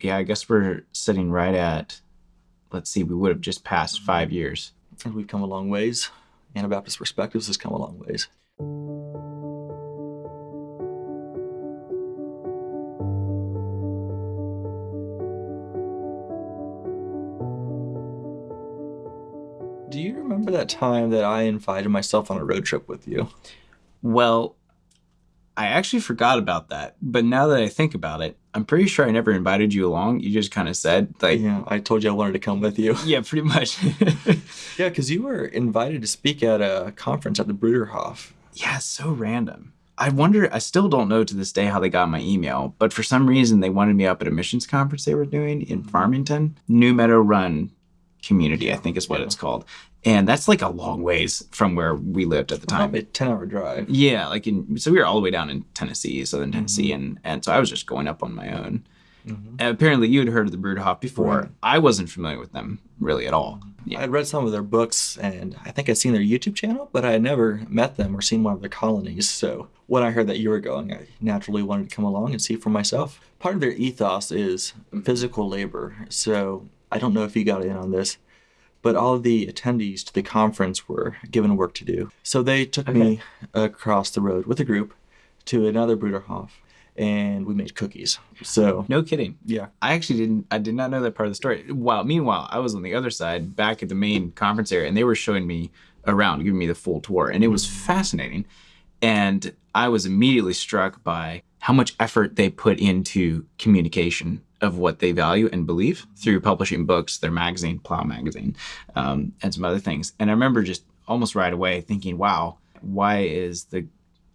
yeah, I guess we're sitting right at, let's see, we would have just passed five years. And we've come a long ways. Anabaptist Perspectives has come a long ways. Do you remember that time that I invited myself on a road trip with you? Well, I actually forgot about that. But now that I think about it, I'm pretty sure I never invited you along. You just kind of said, like, Yeah, I told you I wanted to come with you. yeah, pretty much. Yeah, because you were invited to speak at a conference at the Bruderhof. yeah, so random. I wonder, I still don't know to this day how they got my email, but for some reason they wanted me up at a missions conference they were doing in Farmington, New Meadow Run Community, I think is what Yeah. it's called. And that's like a long ways from where we lived at the time. Probably a 10 hour drive. Yeah, like in so we were all the way down in Tennessee, southern Tennessee, and and so I was just going up on my own. Mhm. And apparently, you had heard of the Bruderhof before. Right. I wasn't familiar with them really at all. Yeah. I had read some of their books and I think I'd seen their YouTube channel, but I had never met them or seen one of their colonies. So when I heard that you were going, I naturally wanted to come along and see for myself. Part of their ethos is physical labor. So I don't know if you got in on this, but all of the attendees to the conference were given work to do. So they took me across the road with a group to another Bruderhof and we made cookies. So No kidding. yeah. I actually didn't. I did not know that part of the story. While meanwhile, I was on the other side, back at the main conference area, and they were showing me around, giving me the full tour, and it was fascinating. And I was immediately struck by how much effort they put into communication of what they value and believe through publishing books, their magazine, Plough Magazine, um, and some other things. And I remember just almost right away thinking, "Wow, why is the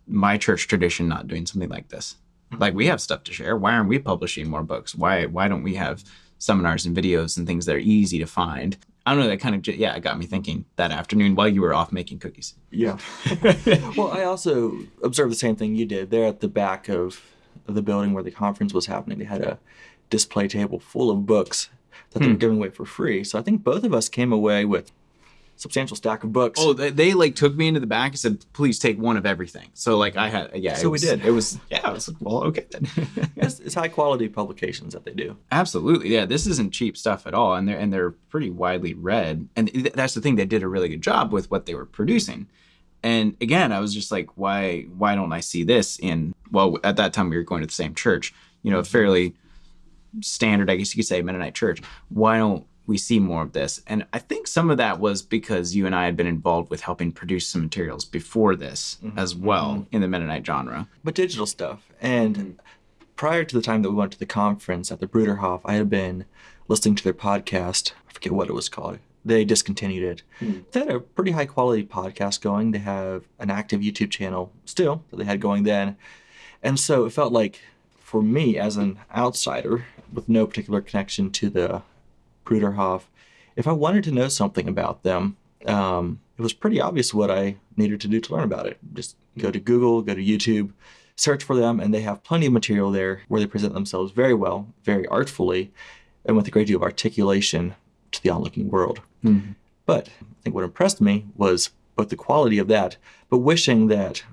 my church tradition not doing something like this?" like we have stuff to share why aren't we publishing more books why why don't we have seminars and videos and things that are easy to find i don't know that kind of yeah it got me thinking that afternoon while you were off making cookies Yeah. well, I also observed the same thing you did. There at the back of the building where the conference was happening, they had a display table full of books that they were hmm. giving away for free. So I think both of us came away with a substantial stack of books. oh they, they like took me into the back and said please take one of everything so like i had yeah it So we was- did. it was yeah i was like well okay then it's, it's high quality publications that they do. Absolutely, yeah. This isn't cheap stuff at all, and they're and they're pretty widely read. And th- that's the thing; they did a really good job with what they were producing. And again, I was just like, why why don't I see this in? Well, at that time we were going to the same church, you know, a fairly standard, I guess you could say, Mennonite church. Why don't we see more of this? And I think some of that was because you and I had been involved with helping produce some materials before this mm-hmm. as well mm-hmm. in the Mennonite genre. but digital stuff. And mm-hmm. prior to the time that we went to the conference at the Bruderhof, I had been listening to their podcast. I forget what it was called. They discontinued it. Mm. They had a pretty high quality podcast going. They have an active YouTube channel still that they had going then. And so it felt like for me as an outsider with no particular connection to the Bruderhof, if I wanted to know something about them, um, it was pretty obvious what I needed to do to learn about it. Just go to Google, go to YouTube, search for them, and they have plenty of material there where they present themselves very well, very artfully, and with a great deal of articulation to the onlooking world. But I think what impressed me was both the quality of that, but wishing that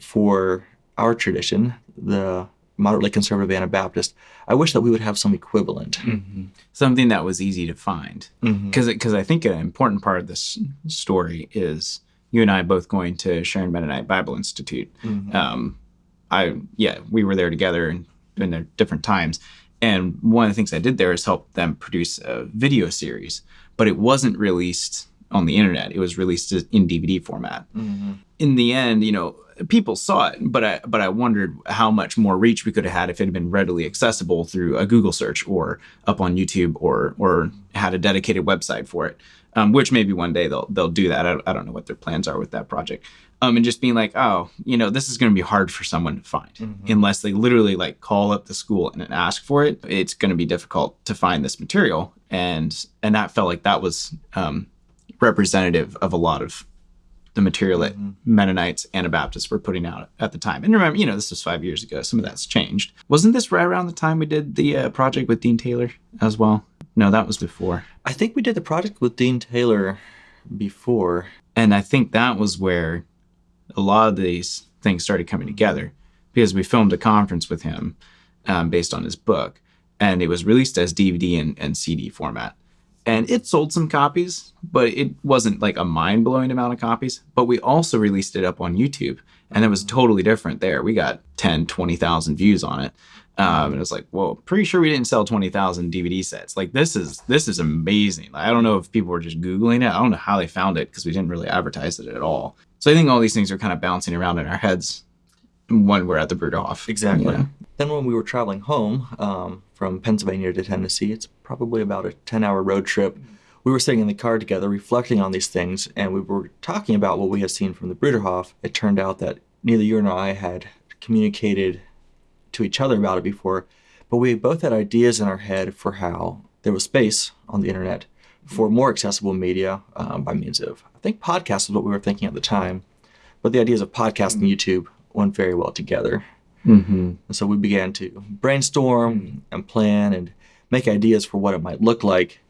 for our tradition, the moderately conservative Anabaptist, I wish that we would have some equivalent. Mm-hmm. something that was easy to find mm-hmm. because because I think an important part of this story is you and I both going to Sharon Mennonite Bible Institute. Mm-hmm. Um, I yeah, we were there together and in their different times. And one of the things I did there is help them produce a video series, but it wasn't released on the internet. It was released in DVD format. In the end, you know, people saw it, but I but I wondered how much more reach we could have had if it had been readily accessible through a Google search or up on YouTube or or had a dedicated website for it. Um, which maybe one day they'll they'll do that. I, I don't know what their plans are with that project. Um, and just being like, oh, you know, this is going to be hard for someone to find unless they literally like call up the school and ask for it. It's going to be difficult to find this material, and and that felt like that was um, representative of a lot of the material that Mennonites, Anabaptists were putting out at the time. And remember, you know, this was five years ago. Some of that's changed. Wasn't this right around the time we did the uh, project with Dean Taylor as well? No, that was before. I think we did the project with Dean Taylor before. And I think that was where a lot of these things started coming together because we filmed a conference with him um, based on his book. and it was released as DVD and, and CD format. And it sold some copies, but it wasn't like a mind blowing amount of copies. But we also released it up on YouTube, and it was totally different there. We got 10, 20,000 views on it. Um, and it was like, well, pretty sure we didn't sell 20,000 DVD sets. Like this is, this is amazing. Like, I don't know if people were just Googling it. I don't know how they found it because we didn't really advertise it at all. So I think all these things are kind of bouncing around in our heads when we're at the Bruderhof. Exactly. Yeah. Then when we were traveling home um, from Pennsylvania to Tennessee, it's probably about a 10 hour road trip. We were sitting in the car together reflecting on these things, and we were talking about what we had seen from the Bruderhof. It turned out that neither you nor I had communicated to each other about it before, but we both had ideas in our head for how there was space on the internet for more accessible media um, by means of, I think podcast is what we were thinking at the time, but the ideas of podcast and YouTube went very well together. Mm-hmm. And so we began to brainstorm and plan and make ideas for what it might look like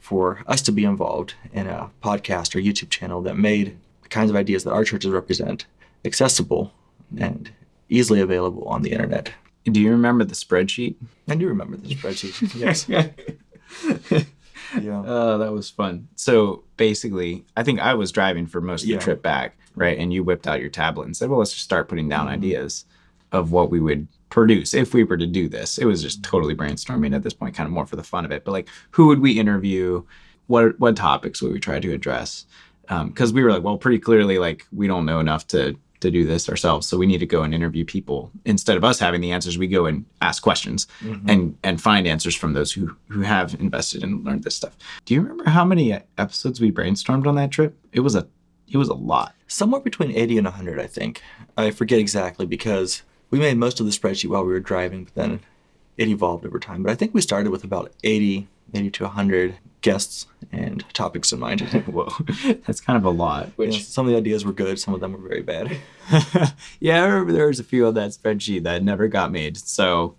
for us to be involved in a podcast or YouTube channel that made the kinds of ideas that our churches represent accessible and easily available on the internet. Do you remember the spreadsheet? I do remember the spreadsheet. yes. Yeah. Oh, that was fun. So basically, I think I was driving for most of Yeah. the trip back, right? And you whipped out your tablet and said, well, let's just start putting down Mhm. ideas of what we would produce if we were to do this. It was just totally brainstorming at this point, kind of more for the fun of it. But like, who would we interview? What what topics would we try to address? Because we were like, well, pretty clearly, like we don't know enough to to do this ourselves, so we need to go and interview people instead of us having the answers. We go and ask questions Mhm. and and find answers from those who who have invested and learned this stuff. Do you remember how many episodes we brainstormed on that trip? It was a it was a lot. Somewhere between 80 and 100, I think. I forget exactly because we made most of the spreadsheet while we were driving, but then it evolved over time. But I think we started with about 80, 80 to 100 guests and topics in mind. Whoa, that's kind of a lot. Which Which some of the ideas were good, some of them were very bad. yeah, I remember there was a few on that spreadsheet that never got made. So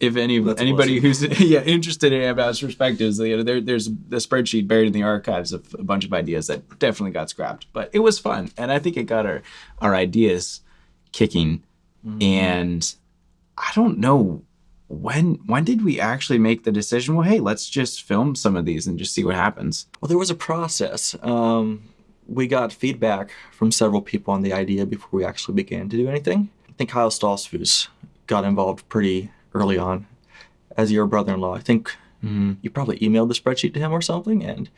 if any That's anybody who's yeah interested in about perspectives, you know, there, there's the spreadsheet buried in the archives of a bunch of ideas that definitely got scrapped. But it was fun, and I think it got our our ideas kicking. And I don't know when when did we actually make the decision? Well, hey, let's just film some of these and just see what happens. Well, there was a process. Um, we got feedback from several people on the idea before we actually began to do anything. I think Kyle Stoltzfus got involved pretty early on as your brother-in-law. I think mm-hmm. you probably emailed the spreadsheet to him or something, and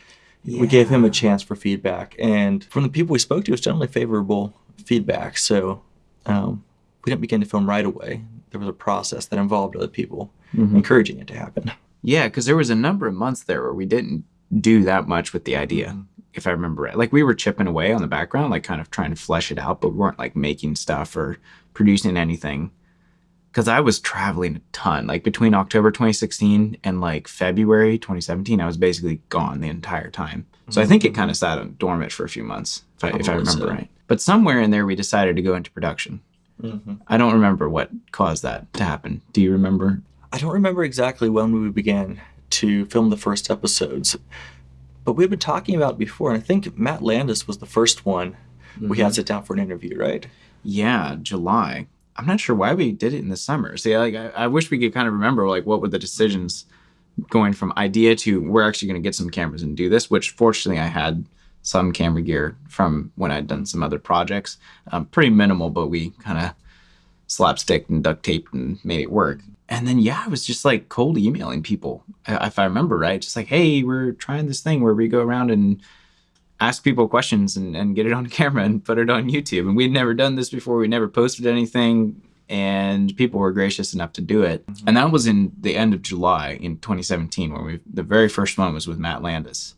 we gave him a chance for feedback. And from the people we spoke to, it was generally favorable feedback. So um, we didn't begin to film right away. There was a process that involved other people mm-hmm. encouraging it to happen. Yeah, because there was a number of months there where we didn't do that much with the idea, mm-hmm. if I remember right. Like we were chipping away on the background, like kind of trying to flesh it out, but we weren't like making stuff or producing anything. Because I was traveling a ton. Like between October 2016 and like February 2017, I was basically gone the entire time. So I think it kind of mm. sat on dormant for a few months, if I, if I remember so. right. But somewhere in there, we decided to go into production. Mm-hmm. I don't remember what caused that to happen. Do you remember? I don't remember exactly when we began to film the first episodes, but we had been talking about it before, and I think Matt Landis was the first one we had mm-hmm. sit down for an interview, right? Yeah, July. I'm not sure why we did it in the summer. See, like I, I wish we could kind of remember like what were the decisions going from idea to we're actually going to get some cameras and do this. Which fortunately I had some camera gear from when I'd done some other projects. Um, pretty minimal, but we kind of slapstick and duct taped and made it work. And then yeah, I was just like cold emailing people, if I remember right. Just like, hey, we're trying this thing where we go around and ask people questions and, and get it on camera and put it on YouTube. And we'd never done this before. We never posted anything. And people were gracious enough to do it. Mm-hmm. And that was in the end of July in 2017, when we the very first one was with Matt Landis,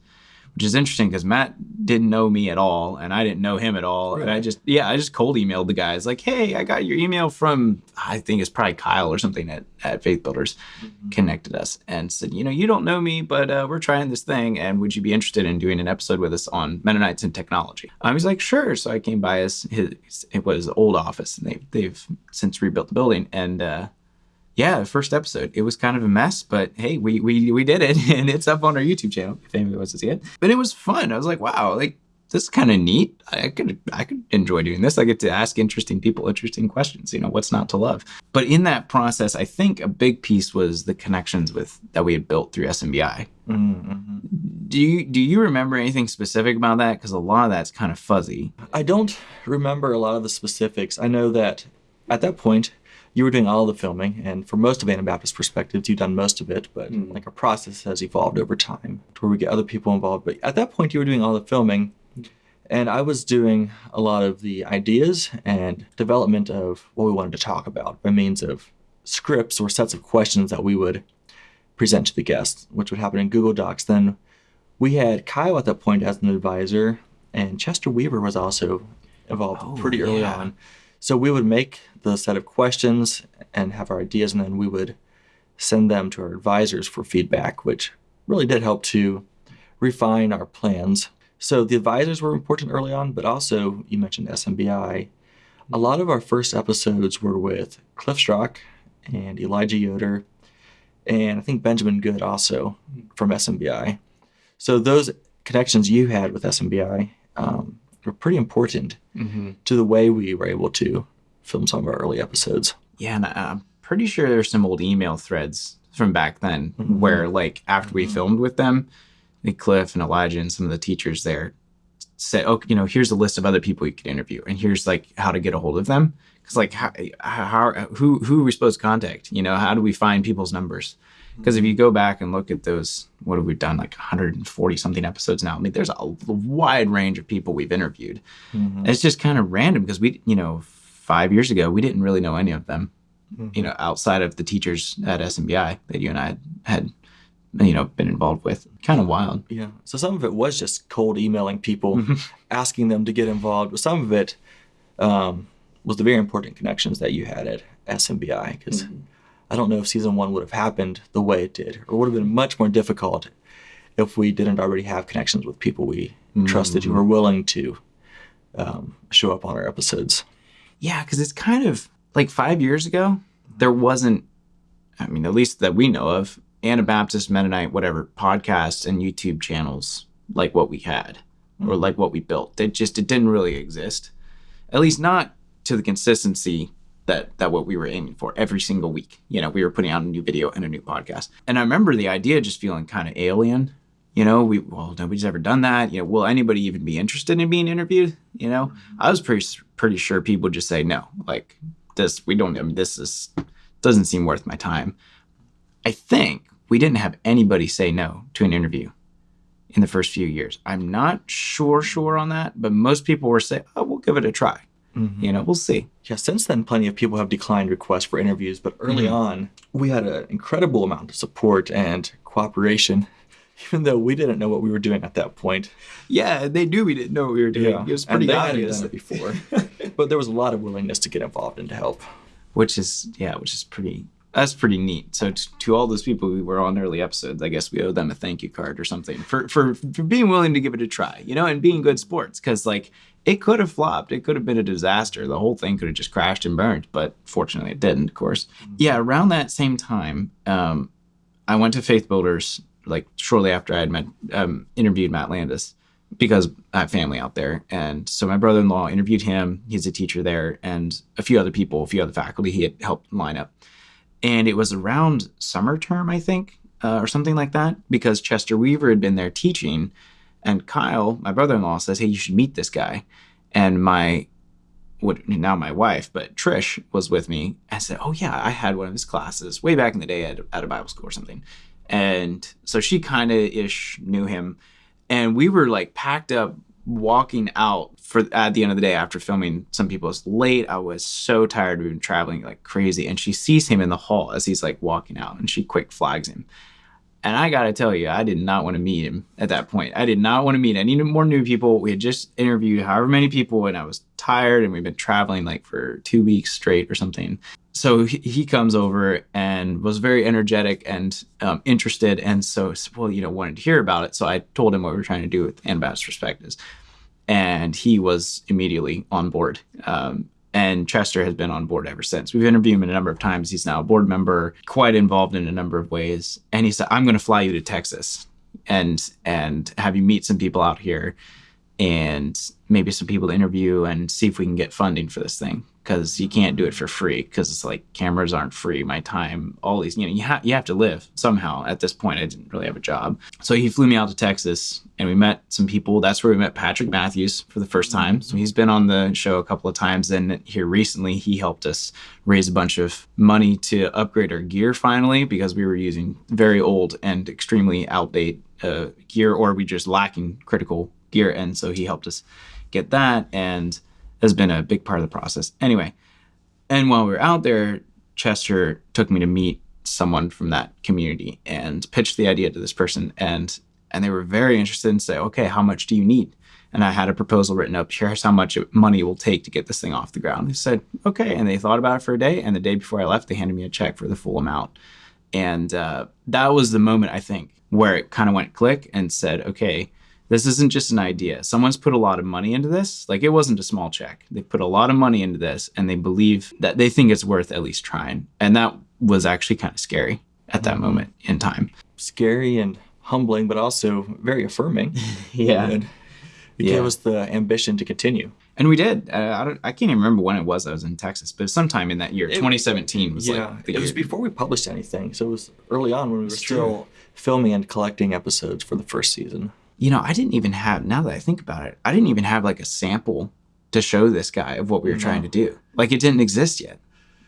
which is interesting because Matt didn't know me at all, and I didn't know him at all. And I just yeah, I just cold emailed the guys like, hey, I got your email from I think it's probably Kyle or something at, at Faith Builders connected us and said, you know, you don't know me, but uh, we're trying this thing, and would you be interested in doing an episode with us on Mennonites and technology? Um, he's like, sure. So I came by his, his it was old office, and they they've since rebuilt the building, and uh, yeah, the first episode, it was kind of a mess, but hey, we we we did it, and it's up on our YouTube channel if anybody wants to see it. But it was fun. I was like, wow, like this is kind of neat. I could I could enjoy doing this. I get to ask interesting people interesting questions. You know, what's not to love? But in that process, I think a big piece was the connections with that we had built through SMBI. Mm-hmm. Do you do you remember anything specific about that? Because a lot of that's kind of fuzzy. I don't remember a lot of the specifics. I know that at that point you were doing all the filming, and for most of Anabaptist perspectives, you've done most of it. But mm. like our process has evolved over time to where we get other people involved. But at that point, you were doing all the filming, and I was doing a lot of the ideas and development of what we wanted to talk about by means of scripts or sets of questions that we would present to the guests, which would happen in Google Docs. Then we had Kyle at that point as an advisor, and Chester Weaver was also involved oh, pretty early yeah. on. So we would make the set of questions and have our ideas, and then we would send them to our advisors for feedback, which really did help to refine our plans so the advisors were important early on, but also you mentioned SMBI. A lot of our first episodes were with Cliff Strock and Elijah Yoder, and I think Benjamin Good also from SMBI. So those connections you had with SMBI um, were pretty important mm-hmm. to the way we were able to film some of our early episodes. Yeah, and I'm pretty sure there's some old email threads from back then mm-hmm. where, like, after we mm-hmm. filmed with them, Cliff and Elijah and some of the teachers there said, "Oh, you know, here's a list of other people you could interview, and here's like how to get a hold of them." Because like, how, how, who, who are we supposed to contact? You know, how do we find people's numbers? Because if you go back and look at those, what have we done? Like 140 something episodes now. I mean, there's a wide range of people we've interviewed. Mm-hmm. it's just kind of random because we, you know, five years ago we didn't really know any of them. Mm-hmm. You know, outside of the teachers at SMBI that you and I had, had you know been involved with kind of wild yeah so some of it was just cold emailing people mm-hmm. asking them to get involved but some of it um, was the very important connections that you had at smbi because mm-hmm. i don't know if season one would have happened the way it did or would have been much more difficult if we didn't already have connections with people we mm-hmm. trusted who were willing to um, show up on our episodes yeah because it's kind of like five years ago there wasn't i mean at least that we know of Anabaptist, Mennonite, whatever podcasts and YouTube channels like what we had or like what we built. It just it didn't really exist, at least not to the consistency that that what we were aiming for every single week. You know, we were putting out a new video and a new podcast, and I remember the idea just feeling kind of alien. You know, we well nobody's ever done that. You know, will anybody even be interested in being interviewed? You know, mm-hmm. I was pretty pretty sure people would just say no. Like this, we don't. I mean, this is doesn't seem worth my time. I think we didn't have anybody say no to an interview in the first few years. I'm not sure sure on that, but most people were saying, "Oh, we'll give it a try." Mm-hmm. You know, we'll see. Yeah, since then, plenty of people have declined requests for interviews, but early mm-hmm. on, we had an incredible amount of support and cooperation, even though we didn't know what we were doing at that point. Yeah, they knew we didn't know what we were doing. Yeah. It was pretty and they obvious. Hadn't done it before, but there was a lot of willingness to get involved and to help. Which is, yeah, which is pretty that's pretty neat. So to, to, all those people who were on early episodes, I guess we owe them a thank you card or something for for for being willing to give it a try, you know, and being good sports. Because like it could have flopped, it could have been a disaster. The whole thing could have just crashed and burned, but fortunately it didn't. Of course, mm-hmm. yeah. Around that same time, um, I went to Faith Builders like shortly after I had met um, interviewed Matt Landis because I have family out there. And so my brother-in-law interviewed him. He's a teacher there, and a few other people, a few other faculty he had helped line up and it was around summer term, I think, uh, or something like that, because Chester Weaver had been there teaching, and Kyle, my brother-in-law, says, "Hey, you should meet this guy," and my what now my wife, but Trish was with me. I said, "Oh yeah, I had one of his classes way back in the day at, at a Bible school or something," and so she kind of ish knew him, and we were like packed up walking out for at the end of the day after filming some people was late. I was so tired we've been traveling like crazy. And she sees him in the hall as he's like walking out and she quick flags him. And i gotta tell you i did not want to meet him at that point. I did not want to meet any more new people. We had just interviewed however many people and i was tired and we've been traveling like for two weeks straight or something so he, comes over and was very energetic and um, interested and so well you know wanted to hear about it. So i told him what we were trying to do with anabaptist perspectives and he was immediately on board. Um, and chester has been on board ever since. We've interviewed him a number of times. He's now a board member quite involved in a number of ways. And he said i'm going to fly you to texas and and have you meet some people out here and maybe some people to interview and see if we can get funding for this thing because you can't do it for free because it's like cameras aren't free my time all these you know you, ha- you have to live somehow. At this point i didn't really have a job. So he flew me out to texas and we met some people. That's where we met patrick matthews for the first time. So he's been on the show a couple of times and here recently he helped us raise a bunch of money to upgrade our gear finally because we were using very old and extremely outdated uh, gear or we just lacking critical gear. And so he helped us get that and has been a big part of the process. Anyway, and while we were out there, Chester took me to meet someone from that community and pitched the idea to this person and and they were very interested and say, okay, how much do you need? And I had a proposal written up. Here's how much money it will take to get this thing off the ground. They said, okay. And they thought about it for a day. And the day before I left, they handed me a check for the full amount. And uh, that was the moment, I think, where it kind of went click and said, okay, this isn't just an idea. Someone's put a lot of money into this. Like it wasn't a small check. They put a lot of money into this and they believe that they think it's worth at least trying. And that was actually kind of scary at that moment in time. Scary and humbling, but also very affirming. yeah. And it yeah. gave us the ambition to continue. And we did. Uh, I, don't, I can't even remember when it was I was in Texas, but sometime in that year, it, 2017 was yeah, like it year. was before we published anything. So it was early on when we were still filming and collecting episodes for the first season you know, I didn't even have, now that I think about it, I didn't even have like a sample to show this guy of what we were no. trying to do. Like it didn't exist yet,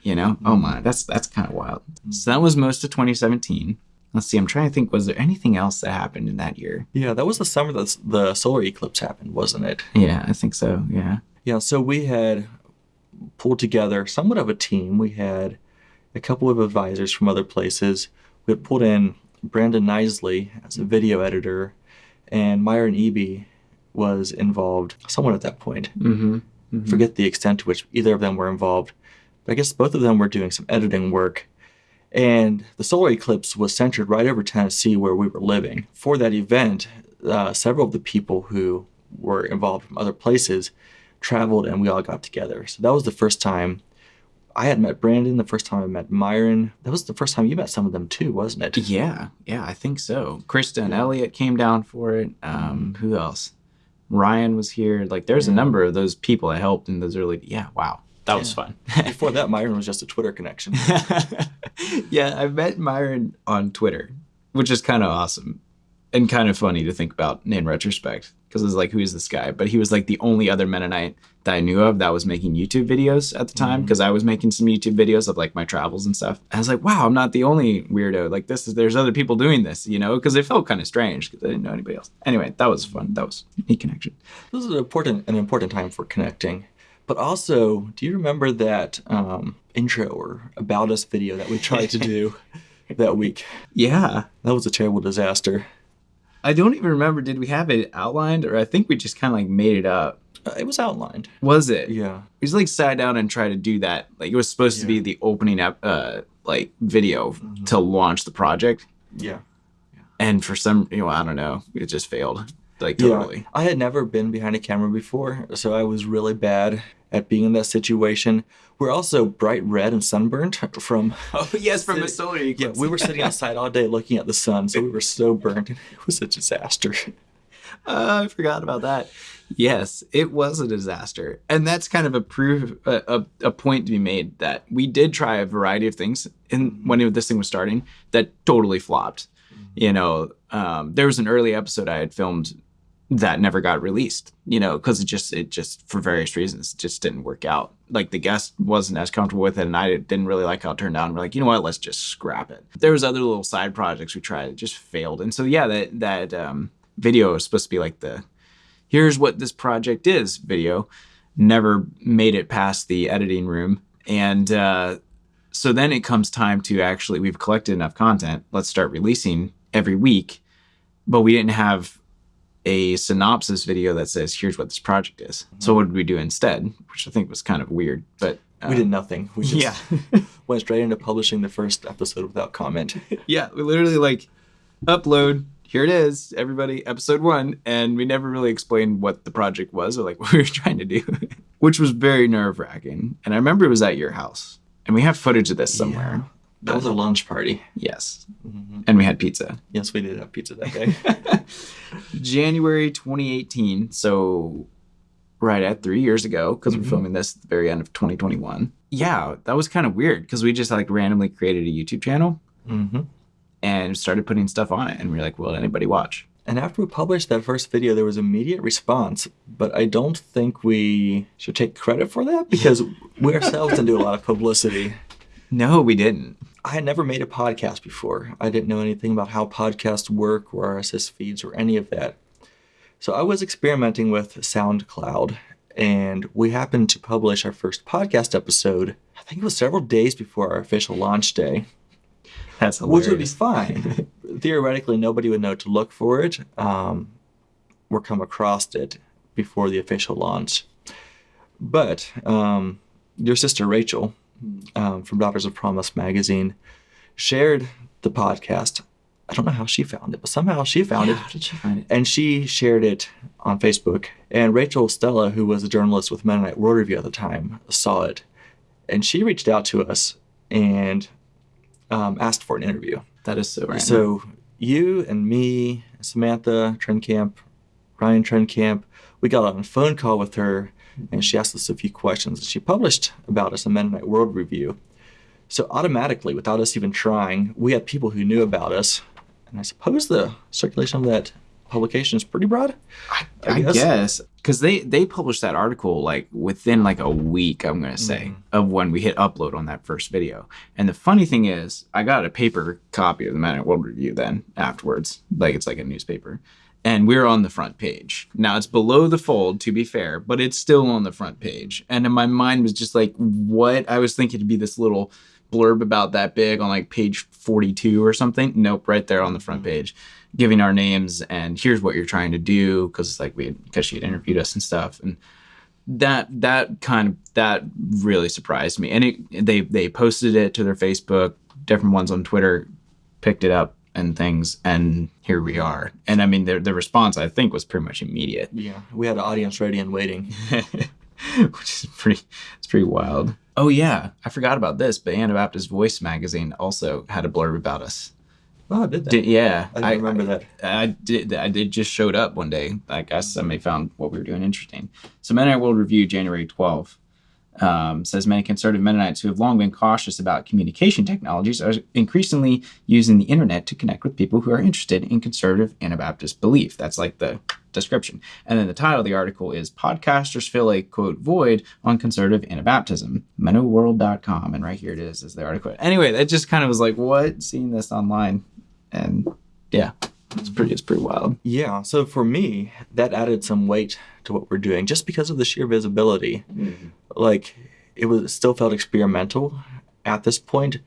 you know? Mm-hmm. Oh my, that's, that's kind of wild. Mm-hmm. So that was most of 2017. Let's see, I'm trying to think, was there anything else that happened in that year? Yeah, that was the summer that the solar eclipse happened, wasn't it? Yeah, I think so. Yeah. Yeah, so we had pulled together somewhat of a team. We had a couple of advisors from other places. We had pulled in Brandon Nisley as a video editor and Myron Eby was involved somewhat at that point. Mm-hmm. Mm-hmm. Forget the extent to which either of them were involved, but I guess both of them were doing some editing work. And the solar eclipse was centered right over Tennessee where we were living. For that event, uh, several of the people who were involved from other places traveled and we all got together. So that was the first time I had met Brandon the first time I met Myron. That was the first time you met some of them too, wasn't it? Yeah, yeah, I think so. Krista and Elliot came down for it. Um, who else? Ryan was here. Like, there's yeah. a number of those people that helped in those early. Yeah, wow, that yeah. was fun. Before that, Myron was just a Twitter connection. yeah, I met Myron on Twitter, which is kind of awesome and kind of funny to think about in retrospect because it's like, who is this guy? But he was like the only other Mennonite that I knew of that was making YouTube videos at the time because mm-hmm. I was making some YouTube videos of like my travels and stuff. I was like, wow, I'm not the only weirdo. Like this is there's other people doing this, you know, because it felt kind of strange because I didn't know anybody else. Anyway, that was fun. That was a neat connection. This is an important an important time for connecting. But also, do you remember that um, intro or about us video that we tried to do that week? Yeah, that was a terrible disaster. I don't even remember. Did we have it outlined, or I think we just kind of like made it up? Uh, it was outlined. Was it? Yeah. We just like sat down and tried to do that. Like it was supposed yeah. to be the opening up, uh, like video mm-hmm. to launch the project. Yeah. And for some, you know, I don't know, it just failed. Like totally. Yeah. I had never been behind a camera before, so I was really bad at being in that situation. We're also bright red and sunburned from. Oh yes, from the solar eclipse. Yeah, we were sitting outside all day looking at the sun, so we were so burnt. It was a disaster. Uh, I forgot about that. Yes, it was a disaster, and that's kind of a proof, a, a, a, point to be made that we did try a variety of things in when this thing was starting that totally flopped. Mm-hmm. You know, um, there was an early episode I had filmed that never got released you know because it just it just for various reasons just didn't work out. Like the guest wasn't as comfortable with it and i didn't really like how it turned out we're like you know what? Let's just scrap it. There was other little side projects we tried it just failed and so yeah that that um, video was supposed to be like the here's what this project is video. Never made it past the editing room and uh, so then it comes time to actually we've collected enough content let's start releasing every week but we didn't have a synopsis video that says, here's what this project is. Mm-hmm. So what did we do instead? Which I think was kind of weird, but. Um, we did nothing. We just yeah. went straight into publishing the first episode without comment. yeah, we literally like upload, here it is, everybody, episode one. And we never really explained what the project was or like what we were trying to do, which was very nerve wracking. And I remember it was at your house. And we have footage of this somewhere. That was a lunch party. Yes. Mhm. And we had pizza. Yes, we did have pizza that day. January 2018. So, right at three years ago, because Mhm. we're filming this at the very end of 2021. Yeah, that was kind of weird because we just like randomly created a YouTube channel hmm and started putting stuff on it. And we are like, will anybody watch? And after we published that first video, there was immediate response, but I don't think we should take credit for that because we ourselves didn't do a lot of publicity. No, we didn't. I had never made a podcast before. I didn't know anything about how podcasts work or RSS feeds or any of that. So I was experimenting with SoundCloud and we happened to publish our first podcast episode. I think it was several days before our official launch day, That's which would be fine. Theoretically, nobody would know to look for it um, or come across it before the official launch. But um, your sister Rachel um, from Daughters of Promise magazine shared the podcast. I don't know how she found it, but somehow she found Yeah, it. How did you find it? And she shared it on Facebook. And Rachel Stella, who was a journalist with Mennonite World Review at the time, saw it. And she reached out to us and um, asked for an interview. That is so random. So you and me, Samantha Trenkamp, Ryan Trenkamp, we got on a phone call with her and she asked us a few questions. and She published about us in Mennonite World Review. So automatically, without us even trying, we had people who knew about us. And I suppose the circulation of that publication is pretty broad. I, I guess. because they they published that article like within like a week i'm gonna say Mhm. of when we hit upload on that first video and the funny thing is i got a paper copy of the Mennonite world review then afterwards like it's like a newspaper and we're on the front page. Now it's below the fold to be fair but it's still on the front page. And in my mind was just like what? I was thinking to be this little blurb about that big on like page 42 or something. Nope right there on the front mm-hmm. page giving our names and here's what you're trying to do because it's like we because she had interviewed us and stuff. And that that kind of that really surprised me. And it they they posted it to their facebook different ones on twitter picked it up and things and here we are and i mean the, the response i think was pretty much immediate Yeah. We had an audience ready and waiting. which is pretty it's pretty wild oh yeah i forgot about this but anabaptist voice magazine also had a blurb about us Oh, I did that. Did, yeah I didn't remember that. I did. I did just showed up one day. I guess somebody found what we were doing interesting. So Mennonite World Review, January 12, um, says many conservative Mennonites who have long been cautious about communication technologies are increasingly using the internet to connect with people who are interested in conservative Anabaptist belief. That's like the description. And then the title of the article is Podcasters Fill a Quote Void on Conservative Anabaptism, MennoWorld.com. And right here it is, is the article. Anyway, that just kind of was like, what? Seeing this online. And yeah, it's pretty, it's pretty wild. Yeah. So for me, that added some weight to what we're doing just because of the sheer visibility. Like it was still felt experimental at this point,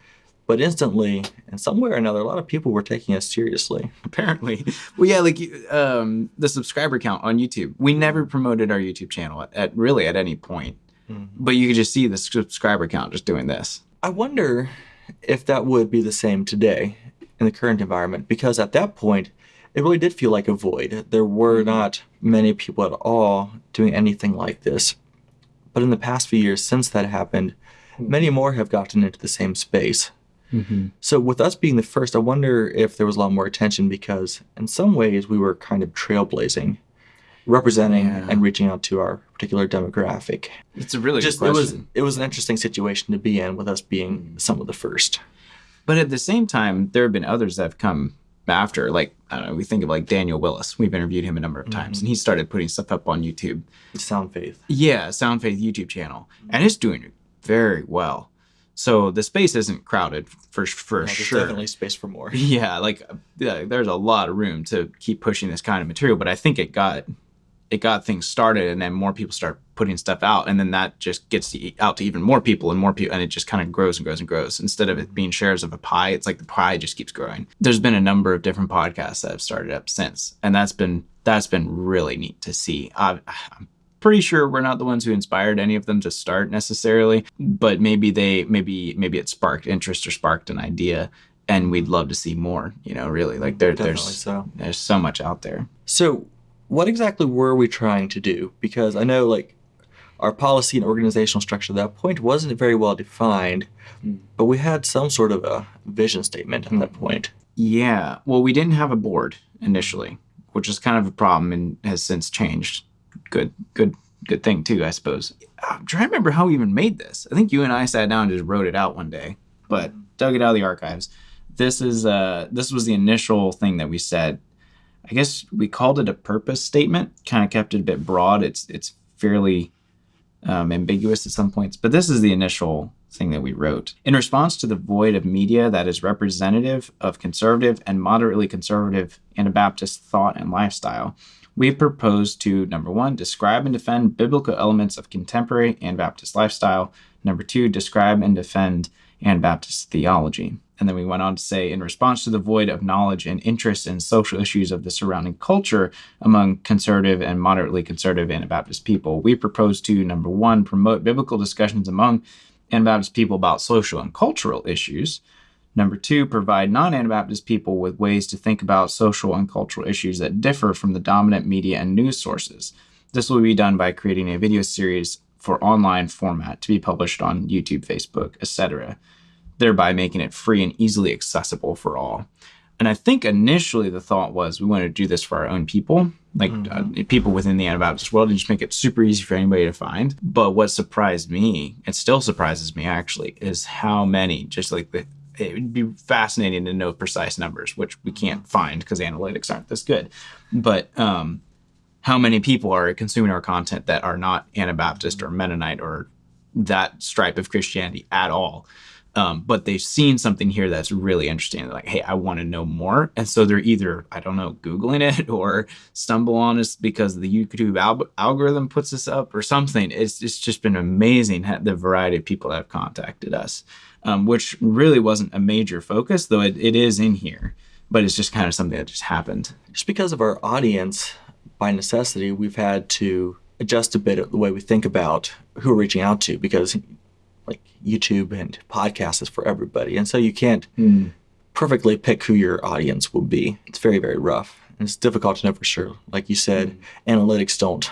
but instantly, in some way or another, a lot of people were taking us seriously. apparently well yeah like um the subscriber count on youtube we never promoted our youtube channel at, at really at any point but you could just see the subscriber count just doing this I wonder if that would be the same today in the current environment, because at that point, it really did feel like a void. There were not many people at all doing anything like this. But in the past few years since that happened, hmm. many more have gotten into the same space. Mm-hmm. So, with us being the first, I wonder if there was a lot more attention because, in some ways, we were kind of trailblazing, representing Yeah. and reaching out to our particular demographic. it's a really Just good it was it was an interesting situation to be in with us being some of the first. but at the same time there have been others that have come after like i don't know we think of like daniel willis. We've interviewed him a number of mm-hmm. times and he started putting stuff up on youtube. Sound faith. yeah sound faith youtube channel. And it's doing very well. So the space isn't crowded for for Yeah, there's sure. definitely space for more. yeah like uh, yeah, there's a lot of room to keep pushing this kind of material but i think it got it got things started and then more people start putting stuff out and then that just gets to, out to even more people and more people and it just kind of grows and grows and grows. Instead of it being shares of a pie it's like the pie just keeps growing. There's been a number of different podcasts that have started up since and that's been that's been really neat to see. I, i'm pretty sure we're not the ones who inspired any of them to start necessarily but maybe they maybe maybe it sparked interest or sparked an idea and we'd love to see more you know really. Like there, there's so. there's so much out there. So, what exactly were we trying to do? Because I know, like, our policy and organizational structure at that point wasn't very well defined, but we had some sort of a vision statement at that point. Yeah. Well, we didn't have a board initially, which is kind of a problem and has since changed. Good, good, good thing too, I suppose. I'm trying to remember how we even made this. I think you and I sat down and just wrote it out one day, but dug it out of the archives. This is uh this was the initial thing that we said. I guess we called it a purpose statement. Kind of kept it a bit broad. It's it's fairly um, ambiguous at some points, but this is the initial thing that we wrote. In response to the void of media that is representative of conservative and moderately conservative Anabaptist thought and lifestyle, we propose to number one, describe and defend biblical elements of contemporary Anabaptist lifestyle. Number two, describe and defend Anabaptist theology. And then we went on to say, in response to the void of knowledge and interest in social issues of the surrounding culture among conservative and moderately conservative Anabaptist people, we propose to number one, promote biblical discussions among Anabaptist people about social and cultural issues. Number two, provide non Anabaptist people with ways to think about social and cultural issues that differ from the dominant media and news sources. This will be done by creating a video series for online format to be published on YouTube, Facebook, etc., thereby making it free and easily accessible for all. And I think initially the thought was we wanted to do this for our own people, like mm-hmm. uh, people within the Anabaptist world, and just make it super easy for anybody to find. But what surprised me, and still surprises me actually, is how many, just like the it would be fascinating to know precise numbers, which we can't find because analytics aren't this good. But um, how many people are consuming our content that are not Anabaptist or Mennonite or that stripe of Christianity at all? Um, but they've seen something here that's really interesting. They're like, hey, I want to know more. And so they're either, I don't know, Googling it or stumble on us because the YouTube al- algorithm puts us up or something. It's, it's just been amazing the variety of people that have contacted us, um, which really wasn't a major focus, though it, it is in here. But it's just kind of something that just happened. Just because of our audience, by necessity, we've had to adjust a bit the way we think about who we're reaching out to because like YouTube and podcasts is for everybody. And so you can't mm. perfectly pick who your audience will be. It's very, very rough. And it's difficult to know for sure. Like you said, mm. analytics don't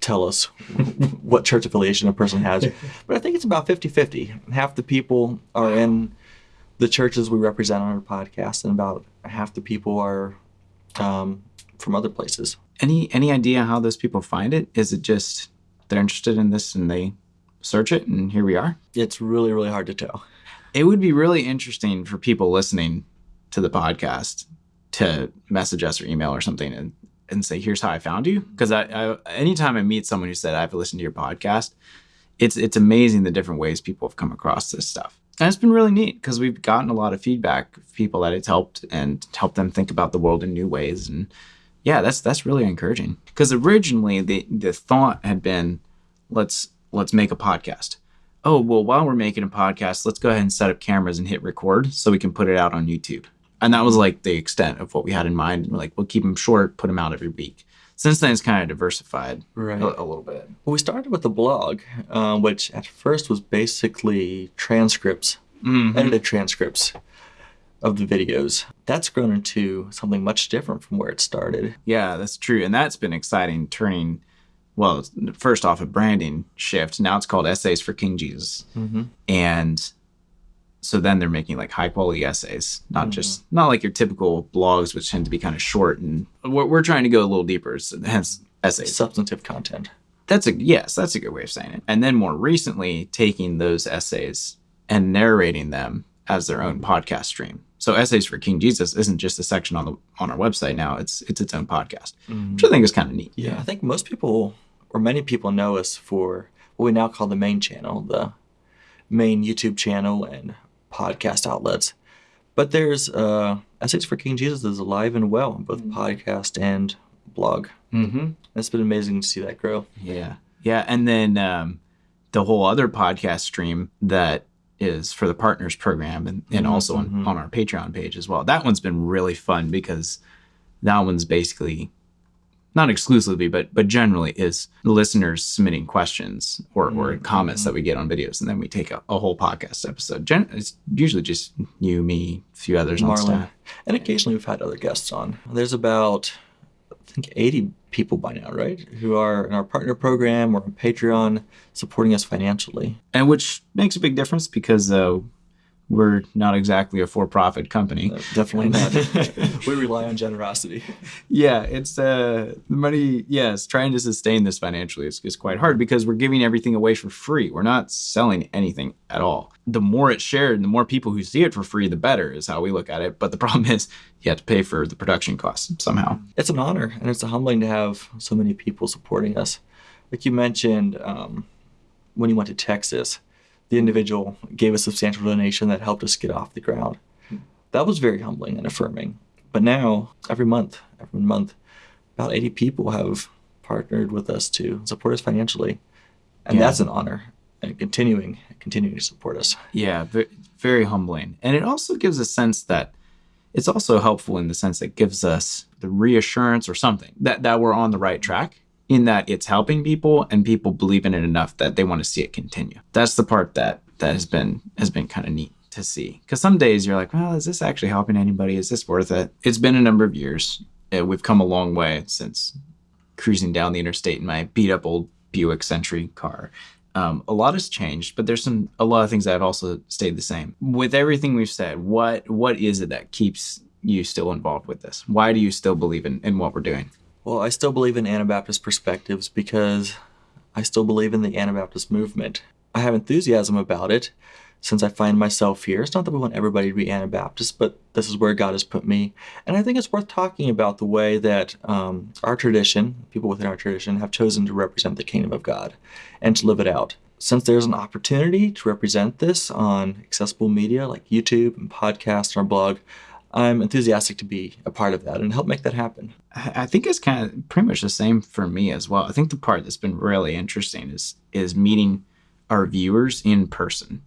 tell us what church affiliation a person has. But I think it's about 50 50. Half the people are in the churches we represent on our podcast, and about half the people are um, from other places. Any any idea how those people find it? Is it just they're interested in this and they search it, and here we are. It's really, really hard to tell. It would be really interesting for people listening to the podcast to message us or email or something and, and say, here's how I found you. Because I, I, anytime I meet someone who said, I've listened to your podcast, it's, it's amazing the different ways people have come across this stuff. And it's been really neat because we've gotten a lot of feedback of people that it's helped and helped them think about the world in new ways. And yeah, that's that's really encouraging. Because originally the the thought had been, let's let's make a podcast. Oh, well, while we're making a podcast, let's go ahead and set up cameras and hit record so we can put it out on YouTube. And that was like the extent of what we had in mind. And we're like, we'll keep them short, put them out every week. Since then, it's kind of diversified right. a, a little bit. Well, we started with the blog, uh, which at first was basically transcripts, mm-hmm. edited transcripts of the videos. That's grown into something much different from where it started. Yeah, that's true. And that's been exciting, turning well, first off, a branding shift. Now it's called Essays for King Jesus. Mm-hmm. And so then they're making like high quality essays, not mm-hmm. just, not like your typical blogs, which tend to be kind of short. And we're, we're trying to go a little deeper, so hence essays. Substantive content. That's a, yes, that's a good way of saying it. And then more recently, taking those essays and narrating them as their own podcast stream. So essays for King Jesus isn't just a section on the on our website now. It's it's its own podcast, mm-hmm. which I think is kind of neat. Yeah, I think most people or many people know us for what we now call the main channel, the main YouTube channel and podcast outlets. But there's uh, Essays for King Jesus is alive and well on both mm-hmm. podcast and blog. Mm-hmm. It's been amazing to see that grow. Yeah, yeah, and then um, the whole other podcast stream that is for the partners program and, and mm-hmm, also mm-hmm. On, on our Patreon page as well. That one's been really fun because that one's basically not exclusively, but but generally is listeners submitting questions or, or mm-hmm. comments that we get on videos, and then we take a, a whole podcast episode. Gen- it's usually just you, me, a few others Marlon. on staff. And occasionally we've had other guests on. There's about I think 80 people by now, right? Who are in our partner program or on Patreon supporting us financially. And which makes a big difference because uh, we're not exactly a for-profit company. Definitely not. we rely on generosity. Yeah, it's uh, the money. Yes, trying to sustain this financially is, is quite hard because we're giving everything away for free. We're not selling anything at all. The more it's shared, the more people who see it for free, the better is how we look at it. But the problem is, you have to pay for the production costs somehow. It's an honor and it's humbling to have so many people supporting us. Like you mentioned, um, when you went to Texas the individual gave a substantial donation that helped us get off the ground. That was very humbling and affirming. But now, every month, every month, about 80 people have partnered with us to support us financially. And yeah. that's an honor and continuing continuing to support us. Yeah, very, humbling. And it also gives a sense that it's also helpful in the sense that it gives us the reassurance or something that, that we're on the right track in that it's helping people and people believe in it enough that they want to see it continue. That's the part that that has been has been kind of neat to see. Because some days you're like, well, is this actually helping anybody? Is this worth it? It's been a number of years. Uh, we've come a long way since cruising down the interstate in my beat up old Buick Century car. Um, a lot has changed, but there's some a lot of things that have also stayed the same. With everything we've said, what what is it that keeps you still involved with this? Why do you still believe in, in what we're doing? Well, I still believe in Anabaptist perspectives because I still believe in the Anabaptist movement. I have enthusiasm about it since I find myself here. It's not that we want everybody to be Anabaptist, but this is where God has put me. And I think it's worth talking about the way that um, our tradition, people within our tradition, have chosen to represent the kingdom of God and to live it out. Since there's an opportunity to represent this on accessible media like YouTube and podcasts and our blog, I'm enthusiastic to be a part of that and help make that happen. I think it's kind of pretty much the same for me as well. I think the part that's been really interesting is is meeting our viewers in person.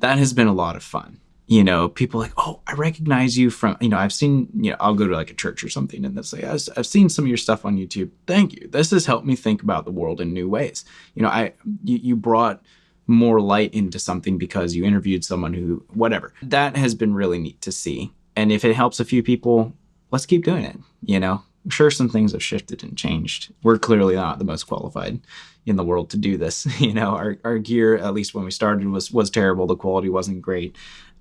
That has been a lot of fun. You know, people like, oh, I recognize you from, you know, I've seen, you know, I'll go to like a church or something and they'll say, I've seen some of your stuff on YouTube. Thank you. This has helped me think about the world in new ways. You know, I, you, you brought more light into something because you interviewed someone who, whatever. That has been really neat to see and if it helps a few people, let's keep doing it. You know, I'm sure some things have shifted and changed. We're clearly not the most qualified in the world to do this. you know, our, our gear, at least when we started, was was terrible. The quality wasn't great.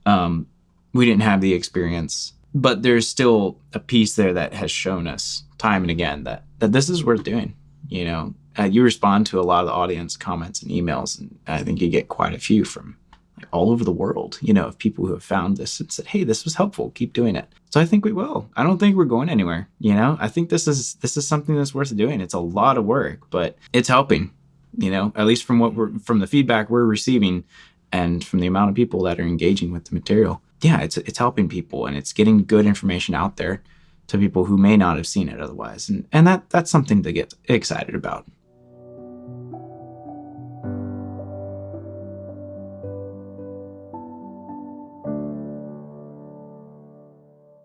Um, we didn't have the experience, but there's still a piece there that has shown us time and again that that this is worth doing. You know, uh, you respond to a lot of the audience comments and emails, and I think you get quite a few from all over the world, you know, of people who have found this and said, "Hey, this was helpful. Keep doing it." So I think we will. I don't think we're going anywhere. You know, I think this is this is something that's worth doing. It's a lot of work, but it's helping. You know, at least from what we're from the feedback we're receiving, and from the amount of people that are engaging with the material. Yeah, it's it's helping people and it's getting good information out there to people who may not have seen it otherwise, and and that that's something to get excited about.